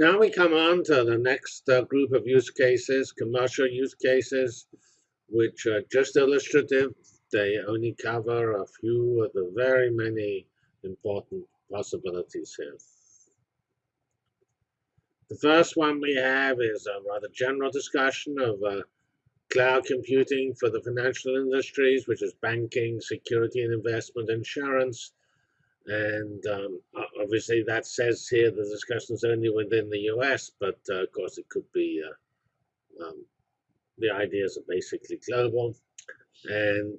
Now we come on to the next uh, group of use cases, commercial use cases, which are just illustrative. They only cover a few of the very many important possibilities here. The first one we have is a rather general discussion of uh, cloud computing for the financial industries, which is banking, security and investment, insurance, and um, obviously that says here the discussion is only within the US, but uh, of course it could be, uh, um, the ideas are basically global. And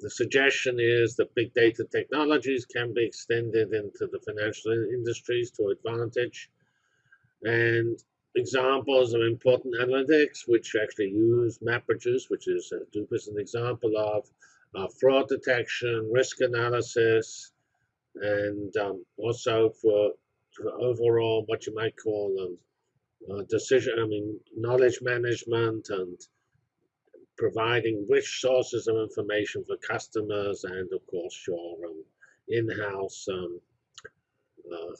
the suggestion is that big data technologies can be extended into the financial industries to advantage. And examples of important analytics, which actually use MapReduce, which is uh, Hadoop is an example of, uh, fraud detection, risk analysis, and um, also for, for, overall what you might call um, uh, decision, I mean, knowledge management and providing rich sources of information for customers and, of course, your um, in-house um, uh,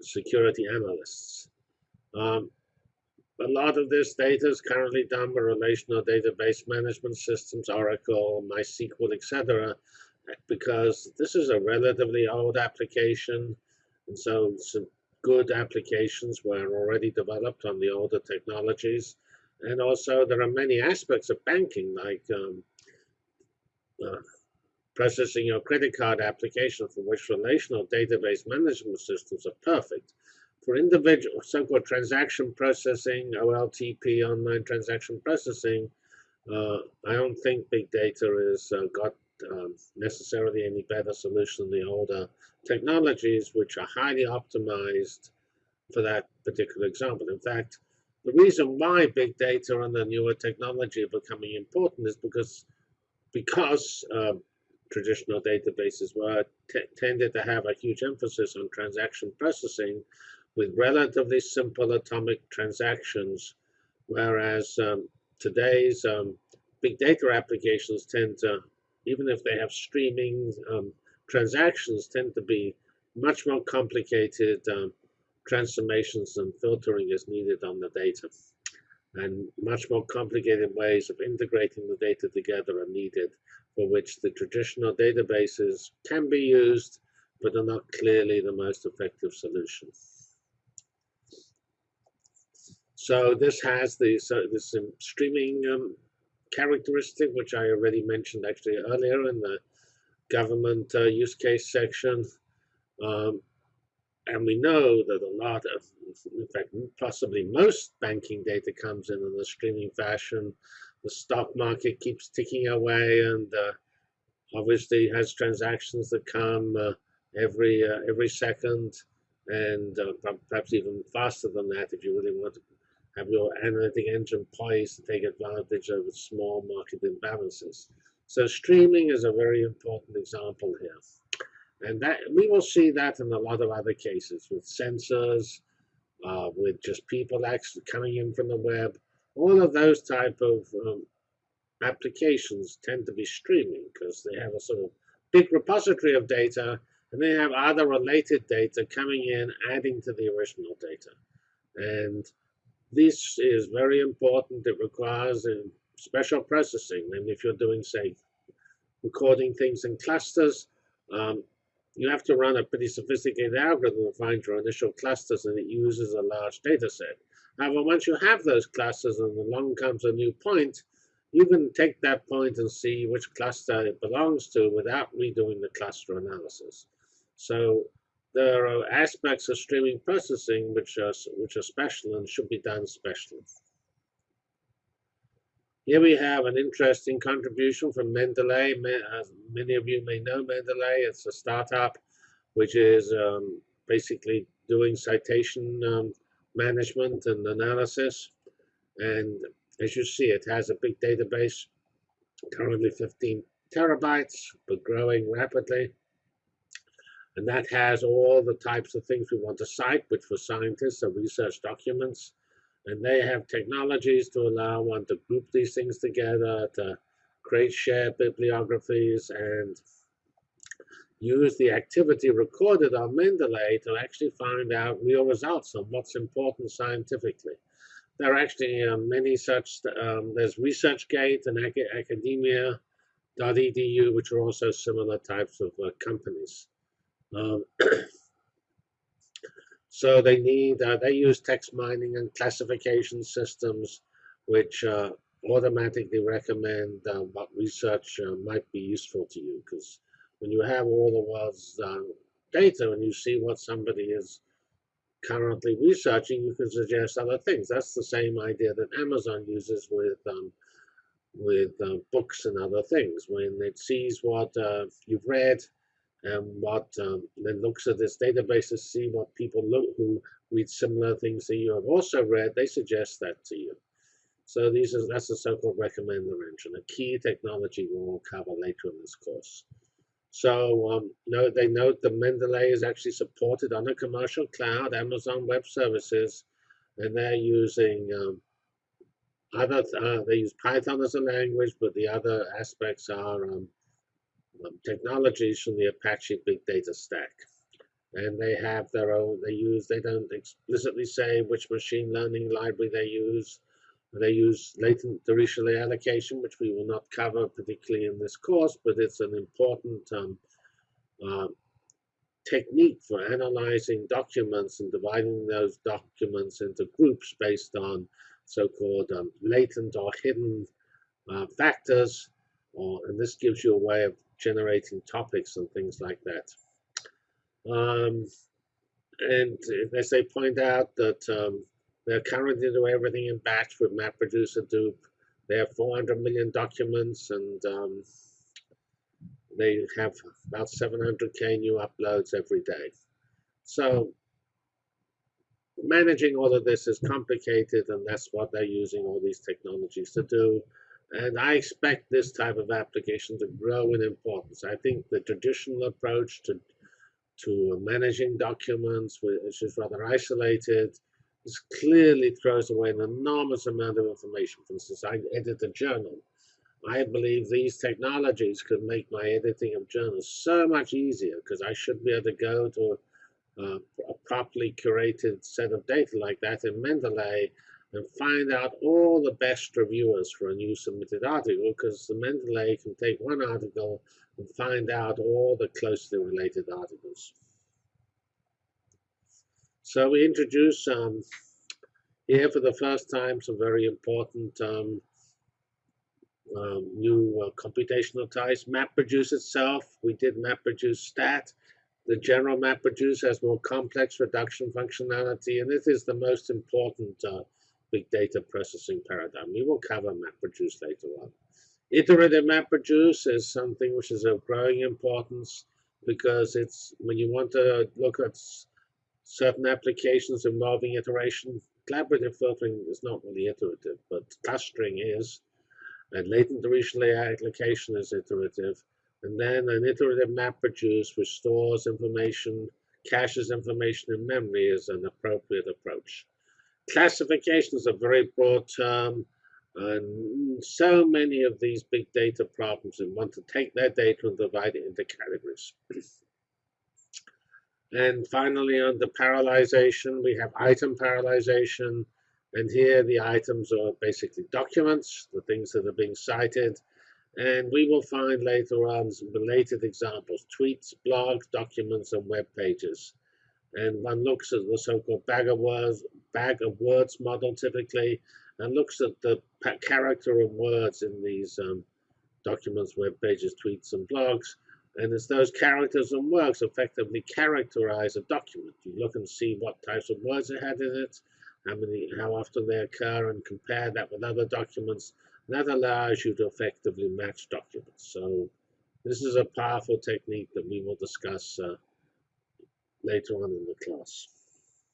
security analysts. A lot of this data is currently done by relational database management systems, Oracle, MySQL, etc., because this is a relatively old application, and so some good applications were already developed on the older technologies. And also, there are many aspects of banking, like um, uh, processing your credit card application for which relational database management systems are perfect. For individual so-called transaction processing, OLTP, online transaction processing, uh, I don't think big data has uh, got um, necessarily any better solution than the older technologies, which are highly optimized for that particular example. In fact, the reason why big data and the newer technology are becoming important is because because um, traditional databases were tended to have a huge emphasis on transaction processing, with relatively simple atomic transactions, whereas um, today's um, big data applications tend to, even if they have streaming um, transactions, tend to be much more complicated um, transformations and filtering is needed on the data. And much more complicated ways of integrating the data together are needed, for which the traditional databases can be used, but are not clearly the most effective solution. So this has this, uh, this um, streaming um, characteristic, which I already mentioned actually earlier in the government uh, use case section. Um, and we know that a lot of, in fact, possibly most banking data comes in in a streaming fashion. The stock market keeps ticking away and uh, obviously has transactions that come uh, every uh, every second and uh, perhaps even faster than that if you really want to have your analytic engine poised to take advantage of small market imbalances. So streaming is a very important example here. And that we will see that in a lot of other cases with sensors, uh, with just people actually coming in from the web. All of those type of um, applications tend to be streaming because they have a sort of big repository of data and they have other related data coming in, adding to the original data. And this is very important. It requires a special processing. And if you're doing, say, recording things in clusters, um, you have to run a pretty sophisticated algorithm to find your initial clusters, and it uses a large data set. However, once you have those clusters and along comes a new point, you can take that point and see which cluster it belongs to without redoing the cluster analysis. So there are aspects of streaming processing which are, which are special and should be done specially. Here we have an interesting contribution from Mendeley. Many of you may know Mendeley. It's a startup which is um, basically doing citation um, management and analysis. And as you see, it has a big database, currently 15 terabytes, but growing rapidly. And that has all the types of things we want to cite, which for scientists are research documents. And they have technologies to allow one to group these things together, to create shared bibliographies, and use the activity recorded on Mendeley to actually find out real results on what's important scientifically. There are actually um, many such, um, there's ResearchGate and academia.edu, which are also similar types of uh, companies. Um, so they need, uh, they use text mining and classification systems, which uh, automatically recommend uh, what research uh, might be useful to you. Because when you have all the world's uh, data and you see what somebody is currently researching, you can suggest other things. That's the same idea that Amazon uses with um, with uh, books and other things. When it sees what uh, you've read and what um, then looks at this database to see what people look who read similar things that you have also read, they suggest that to you. So these are that's the so-called recommender engine, a key technology we will cover later in this course. So um, no, they note that Mendeley is actually supported on a commercial cloud, Amazon Web Services, and they're using um, other, uh, they use Python as a language, but the other aspects are um, um, technologies from the Apache Big Data Stack. And they have their own, they use, they don't explicitly say which machine learning library they use, they use latent Dirichlet allocation, which we will not cover particularly in this course, but it's an important um, uh, technique for analyzing documents and dividing those documents into groups based on so-called um, latent or hidden uh, factors, or, and this gives you a way of generating topics and things like that. Um, and as they point out that um, they're currently doing everything in batch with MapReduce Hadoop. They have 400 million documents and um, they have about 700k new uploads every day. So managing all of this is complicated and that's what they're using all these technologies to do. And I expect this type of application to grow in importance. I think the traditional approach to to managing documents, which is rather isolated, this clearly throws away an enormous amount of information. For instance, I edit a journal. I believe these technologies could make my editing of journals so much easier because I should be able to go to a, a properly curated set of data like that in Mendeley and find out all the best reviewers for a new submitted article because the Mendeley can take one article and find out all the closely related articles. So we introduce um, here for the first time some very important um, um, new uh, computational ties. MapReduce itself, we did MapReduce stat. The general MapReduce has more complex reduction functionality, and it is the most important uh, big data processing paradigm. We will cover MapReduce later on. Iterative MapReduce is something which is of growing importance because it's when you want to look at certain applications involving iteration. Collaborative filtering is not really iterative, but clustering is. And latent Dirichlet allocation is iterative. And then an iterative MapReduce, which stores information, caches information in memory, is an appropriate approach. Classification is a very broad term. And so many of these big data problems and want to take their data and divide it into categories. And finally, under parallelization, we have item parallelization. And here the items are basically documents, the things that are being cited. And we will find later on some related examples, tweets, blogs, documents, and web pages. And one looks at the so-called bag of words, bag of words model typically, and looks at the character and words in these um, documents, web pages, tweets, and blogs. And as those characters and words effectively characterize a document, you look and see what types of words it had in it, how many, how often they occur, and compare that with other documents. That allows you to effectively match documents. So this is a powerful technique that we will discuss uh, later on in the class.